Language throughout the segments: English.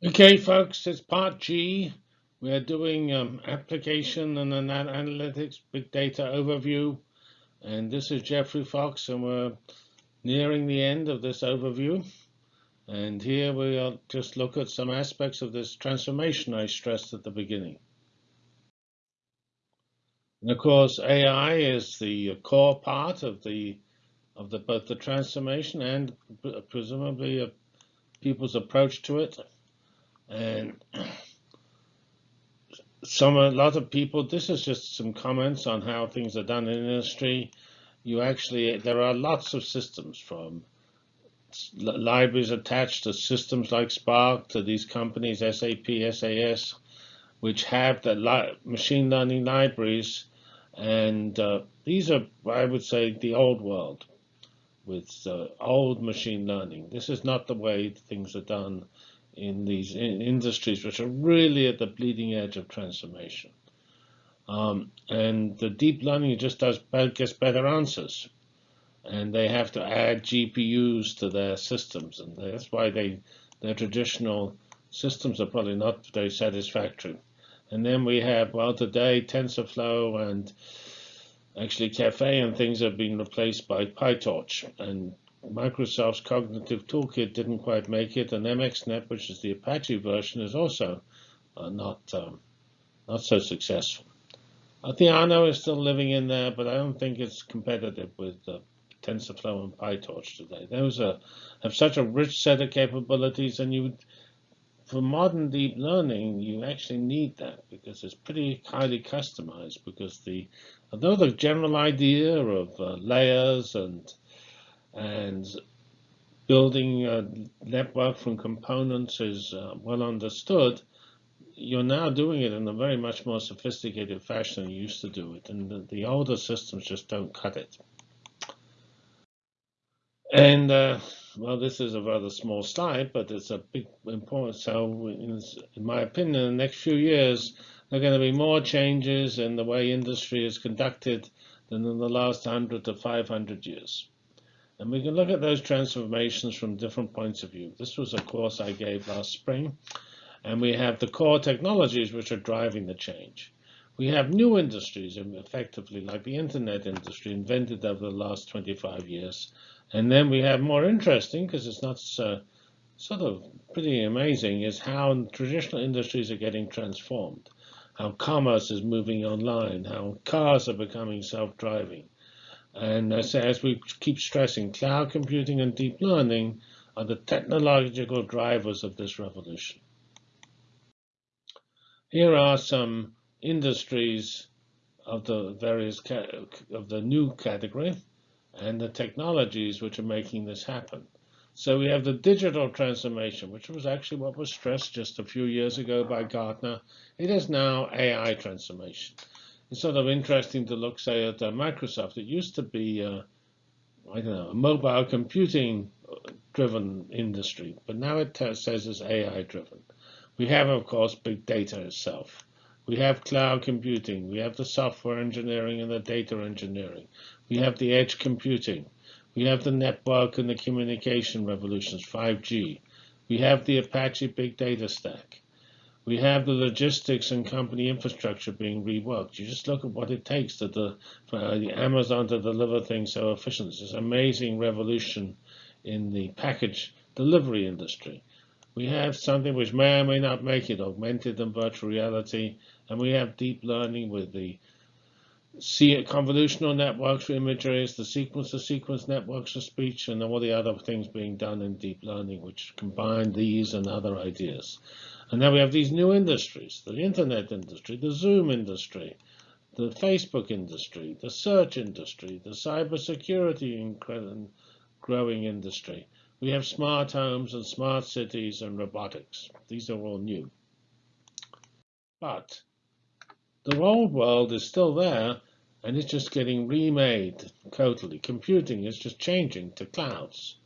Okay, folks, it's part G. We are doing um, application and an analytics big data overview. And this is Geoffrey Fox, and we're nearing the end of this overview. And here we'll just look at some aspects of this transformation I stressed at the beginning. And of course, AI is the core part of the of the both the transformation and presumably people's approach to it. And some a lot of people, this is just some comments on how things are done in industry. You actually, there are lots of systems from libraries attached to systems like Spark to these companies, SAP, SAS, which have the li machine learning libraries. And uh, these are, I would say, the old world with uh, old machine learning. This is not the way things are done in these in industries which are really at the bleeding edge of transformation. Um, and the deep learning just does gets better answers, and they have to add GPUs to their systems, and that's why they their traditional systems are probably not very satisfactory. And then we have well today TensorFlow and actually Caffe and things have been replaced by PyTorch, and Microsoft's Cognitive Toolkit didn't quite make it, and MXNet, which is the Apache version, is also uh, not um, not so successful. Theano is still living in there, but I don't think it's competitive with uh, TensorFlow and PyTorch today. Those are, have such a rich set of capabilities, and you, for modern deep learning, you actually need that because it's pretty highly customized. Because the, although the general idea of uh, layers and and building a network from components is uh, well understood, you're now doing it in a very much more sophisticated fashion than you used to do it, and the, the older systems just don't cut it. And uh, well, this is a rather small slide, but it's a big important. So, in, in my opinion, in the next few years, there are going to be more changes in the way industry is conducted than in the last 100 to 500 years. And we can look at those transformations from different points of view. This was a course I gave last spring. And we have the core technologies which are driving the change. We have new industries, effectively, like the internet industry, invented over the last 25 years. And then we have more interesting, because it's not so, sort of pretty amazing, is how traditional industries are getting transformed, how commerce is moving online, how cars are becoming self-driving, and as we keep stressing, cloud computing and deep learning are the technological drivers of this revolution. Here are some industries of the various of the new category and the technologies which are making this happen. So we have the digital transformation, which was actually what was stressed just a few years ago by Gartner. It is now AI transformation it's sort of interesting to look, say, at uh, Microsoft. It used to be, uh, I don't know, a mobile computing driven industry, but now it says it's AI driven. We have, of course, big data itself. We have cloud computing. We have the software engineering and the data engineering. We have the edge computing. We have the network and the communication revolutions, 5G. We have the Apache big data stack. We have the logistics and company infrastructure being reworked. You just look at what it takes to the, for Amazon to deliver things so efficient. It's this amazing revolution in the package delivery industry. We have something which may or may not make it, augmented and virtual reality, and we have deep learning with the convolutional networks for images, the sequence-to-sequence networks for speech, and all the other things being done in deep learning, which combine these and other ideas. And now we have these new industries, the internet industry, the Zoom industry, the Facebook industry, the search industry, the cybersecurity growing industry. We have smart homes and smart cities and robotics. These are all new. But the old world is still there, and it's just getting remade totally. Computing is just changing to clouds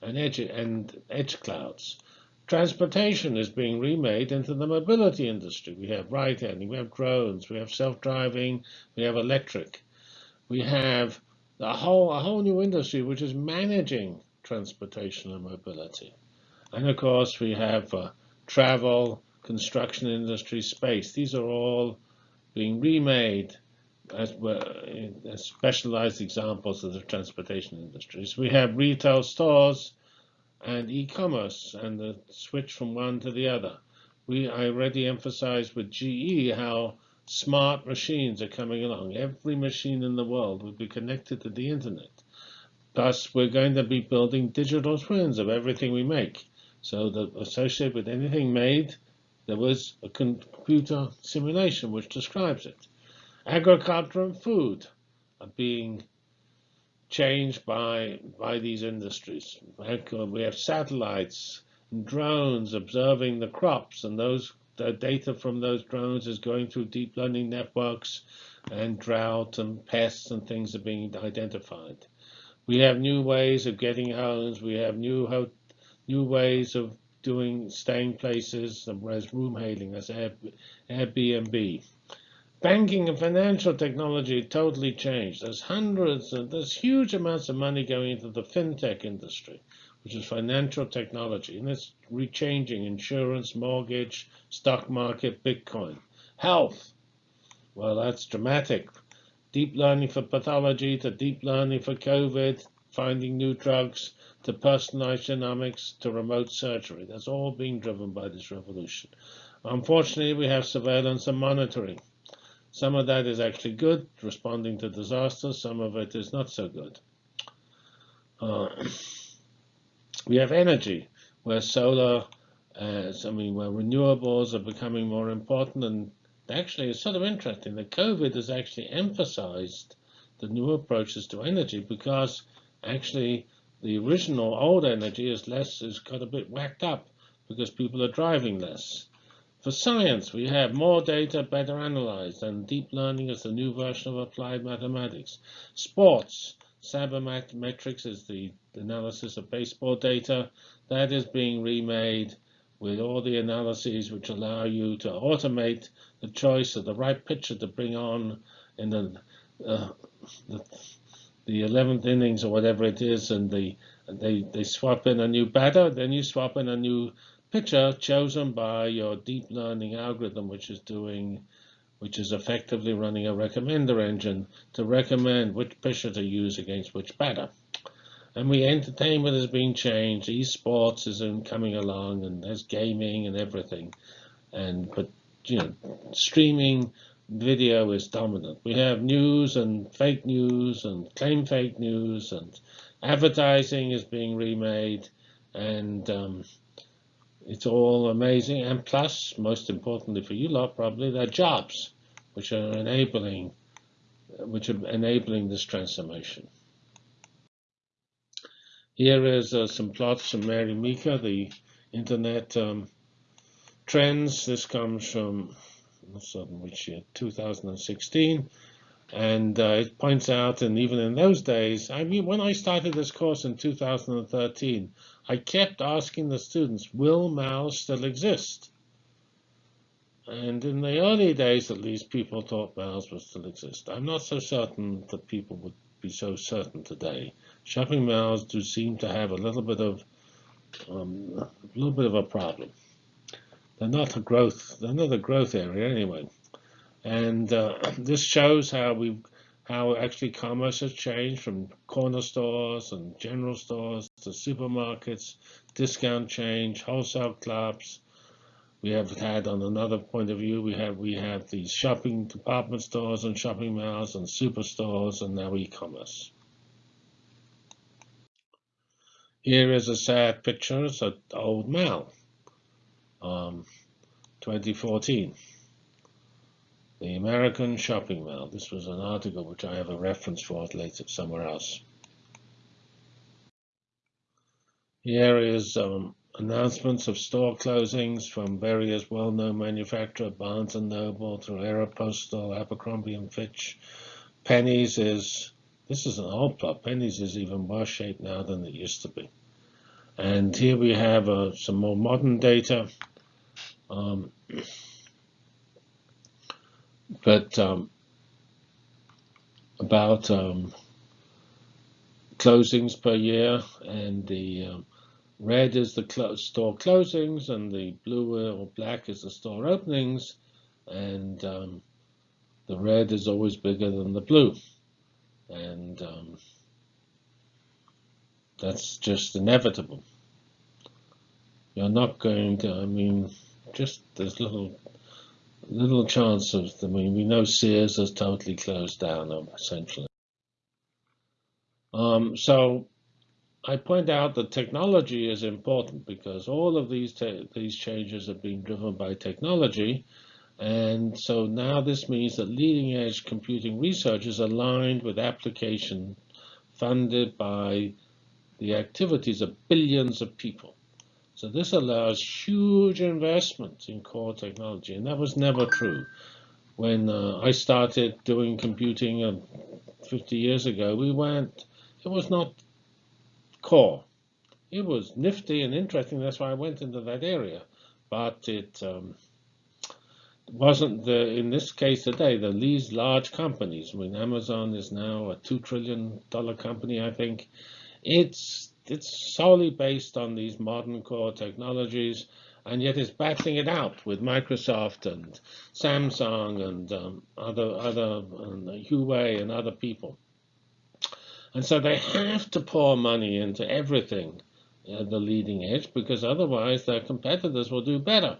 and edge, and edge clouds. Transportation is being remade into the mobility industry. We have ride-hailing, we have drones, we have self-driving, we have electric. We have a whole, a whole new industry which is managing transportation and mobility. And of course, we have uh, travel, construction industry, space. These are all being remade as, as uh, specialized examples of the transportation industries. We have retail stores and e-commerce and the switch from one to the other. We I already emphasized with GE how smart machines are coming along. Every machine in the world will be connected to the internet. Thus, we're going to be building digital twins of everything we make. So that associated with anything made, there was a computer simulation which describes it. Agriculture and food are being changed by by these industries. We have satellites and drones observing the crops, and those the data from those drones is going through deep learning networks, and drought and pests and things are being identified. We have new ways of getting homes. We have new new ways of doing staying places, as room hailing, as Airbnb. Banking and financial technology totally changed. There's hundreds and there's huge amounts of money going into the fintech industry, which is financial technology, and it's rechanging insurance, mortgage, stock market, Bitcoin. Health, well, that's dramatic. Deep learning for pathology to deep learning for COVID, finding new drugs to personalized genomics to remote surgery. That's all being driven by this revolution. Unfortunately, we have surveillance and monitoring. Some of that is actually good, responding to disasters. Some of it is not so good. Uh, we have energy, where solar, uh, I mean, where renewables are becoming more important. And actually, it's sort of interesting that COVID has actually emphasized the new approaches to energy because actually the original old energy is less, is got a bit whacked up because people are driving less. For science, we have more data better analyzed, and deep learning is the new version of applied mathematics. Sports, sabermetrics is the analysis of baseball data. That is being remade with all the analyses which allow you to automate the choice of the right pitcher to bring on in the, uh, the, the 11th innings or whatever it is, and the, they, they swap in a new batter, then you swap in a new picture chosen by your deep learning algorithm, which is doing, which is effectively running a recommender engine to recommend which pitcher to use against which batter. And we entertainment is being changed. Esports is coming along, and there's gaming and everything. And but you know, streaming video is dominant. We have news and fake news and claim fake news, and advertising is being remade, and um, it's all amazing. And plus, most importantly for you lot, probably, they're jobs, which are enabling, which are enabling this transformation. Here is uh, some plots from Mary Meeker, the internet um, trends. This comes from which year, 2016. And uh, it points out, and even in those days, I mean, when I started this course in 2013, I kept asking the students, will Mao still exist? And in the early days, at least, people thought Mao's would still exist. I'm not so certain that people would be so certain today. Shopping malls do seem to have a little bit of um, a little bit of a problem. They're not a growth. They're not a growth area anyway. And uh, this shows how we how actually commerce has changed from corner stores and general stores to supermarkets, discount change, wholesale clubs. We have had on another point of view, we have we have these shopping department stores and shopping malls and superstores and now e-commerce. Here is a sad picture. It's an old mall, um, 2014. The American Shopping Mall. This was an article which I have a reference for later somewhere else. Here is um, announcements of store closings from various well-known manufacturers, Barnes & Noble, through Aeropostale, Abercrombie & Fitch. Penney's is, this is an old plot, Penney's is even worse shaped now than it used to be. And here we have uh, some more modern data. Um, but um, about um, closings per year and the um, red is the store closings, and the blue or black is the store openings, and um, the red is always bigger than the blue. And um, that's just inevitable. You're not going to, I mean, just there's little little chance of, I mean, we know Sears has totally closed down, essentially. Um, so I point out that technology is important because all of these these changes are being driven by technology. And so now this means that leading edge computing research is aligned with application funded by the activities of billions of people. So this allows huge investments in core technology, and that was never true. When uh, I started doing computing uh, 50 years ago, we went, it was not core. It was nifty and interesting, that's why I went into that area. But it um, wasn't the, in this case today, the these large companies, I mean, Amazon is now a $2 trillion company, I think. It's it's solely based on these modern core technologies, and yet it's battling it out with Microsoft and Samsung and um, other other and Huawei and other people. And so they have to pour money into everything at the leading edge because otherwise their competitors will do better.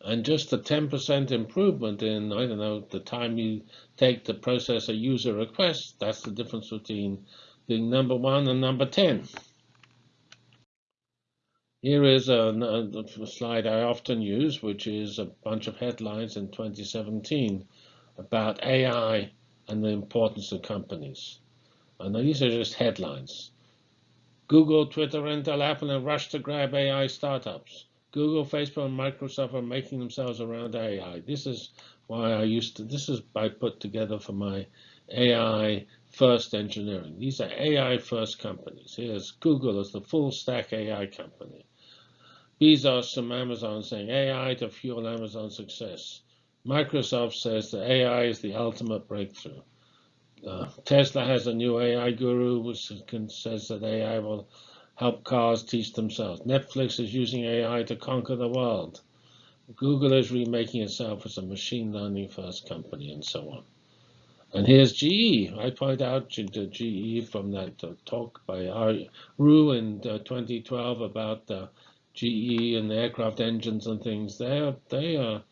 And just a 10% improvement in, I don't know, the time you take to process a user request, that's the difference between the number one and number 10. Here is a, a, slide I often use, which is a bunch of headlines in 2017 about AI and the importance of companies. And these are just headlines. Google, Twitter, Intel, Apple, and rush to grab AI startups. Google, Facebook, and Microsoft are making themselves around AI. This is why I used to, this is I put together for my AI first engineering. These are AI first companies. Here's Google as the full stack AI company. Bezos from Amazon saying AI to fuel Amazon success. Microsoft says that AI is the ultimate breakthrough. Uh, Tesla has a new AI guru which says that AI will help cars teach themselves. Netflix is using AI to conquer the world. Google is remaking itself as a machine learning first company and so on. And here's GE. I point out to GE from that uh, talk by Ruh in uh, 2012 about GE and aircraft engines and things. They are they are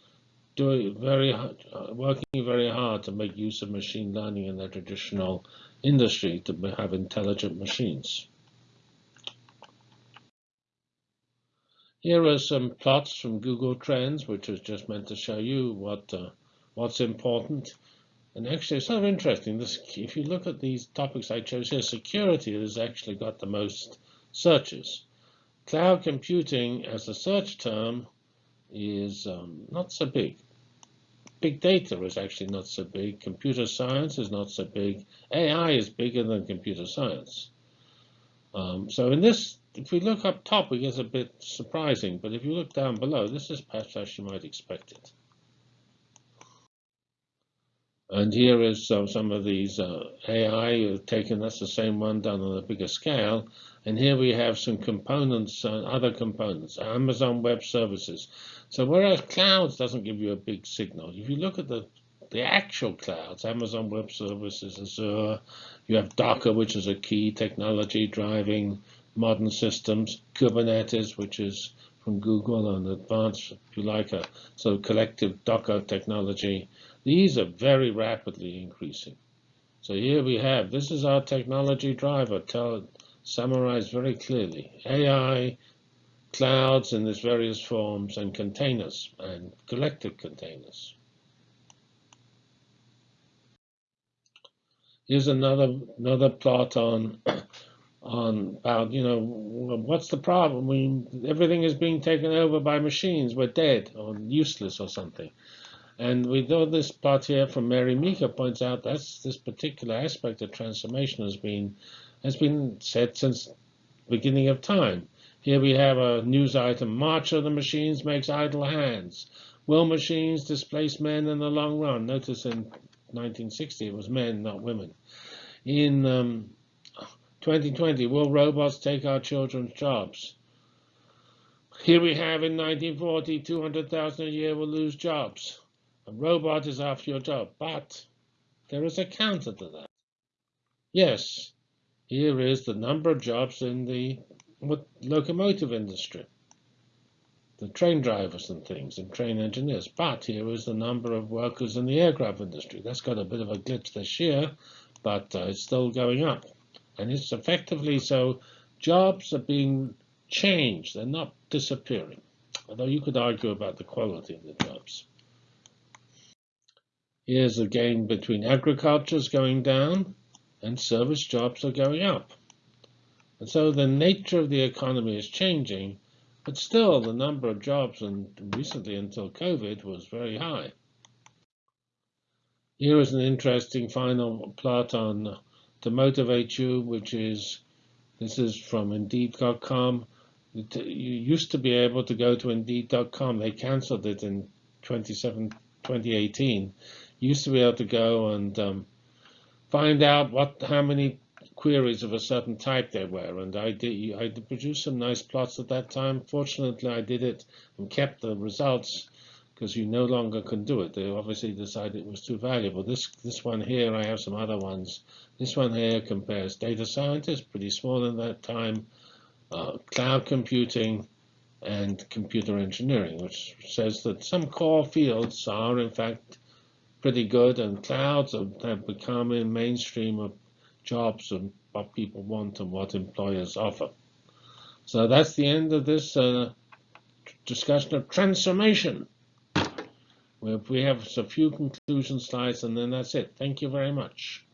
doing very uh, working very hard to make use of machine learning in their traditional industry to have intelligent machines. Here are some plots from Google Trends, which is just meant to show you what uh, what's important. And actually, it's sort of interesting. This, if you look at these topics I chose here, security has actually got the most searches. Cloud computing as a search term is um, not so big. Big data is actually not so big. Computer science is not so big. AI is bigger than computer science. Um, so in this, if we look up top, it gets a bit surprising. But if you look down below, this is perhaps as you might expect it. And here is uh, some of these uh, AI taken, that's the same one done on a bigger scale. And here we have some components, uh, other components, Amazon Web Services. So whereas clouds doesn't give you a big signal, if you look at the, the actual clouds, Amazon Web Services, Azure, you have Docker, which is a key technology driving modern systems, Kubernetes, which is from Google and advanced, if you like, a sort of collective Docker technology. These are very rapidly increasing. So here we have, this is our technology driver, tell, summarized very clearly. AI, clouds in its various forms, and containers, and collective containers. Here's another another plot on on about you know what's the problem? We everything is being taken over by machines. We're dead or useless or something. And we know this plot here from Mary Meeker points out that this particular aspect of transformation has been has been said since beginning of time. Here we have a news item: March of the machines makes idle hands. Will machines displace men in the long run? Notice in 1960 it was men, not women. In um, 2020, will robots take our children's jobs? Here we have in 1940, 200,000 a year will lose jobs. A robot is after your job, but there is a counter to that. Yes, here is the number of jobs in the locomotive industry, the train drivers and things, and train engineers. But here is the number of workers in the aircraft industry. That's got a bit of a glitch this year, but uh, it's still going up. And it's effectively so jobs are being changed. They're not disappearing. Although you could argue about the quality of the jobs. Here's a gain between agriculture is going down and service jobs are going up. And so the nature of the economy is changing, but still the number of jobs, and recently until COVID, was very high. Here is an interesting final plot on to motivate you, which is this is from Indeed.com. You used to be able to go to Indeed.com. They canceled it in 2018. Used to be able to go and um, find out what how many queries of a certain type there were. And I did I did produce some nice plots at that time. Fortunately, I did it and kept the results because you no longer can do it. They obviously decided it was too valuable. This this one here, I have some other ones. This one here compares data scientists, pretty small in that time, uh, cloud computing, and computer engineering, which says that some core fields are in fact pretty good, and clouds have, become a mainstream of jobs and what people want and what employers offer. So that's the end of this uh, discussion of transformation. We have a few conclusion slides, and then that's it. Thank you very much.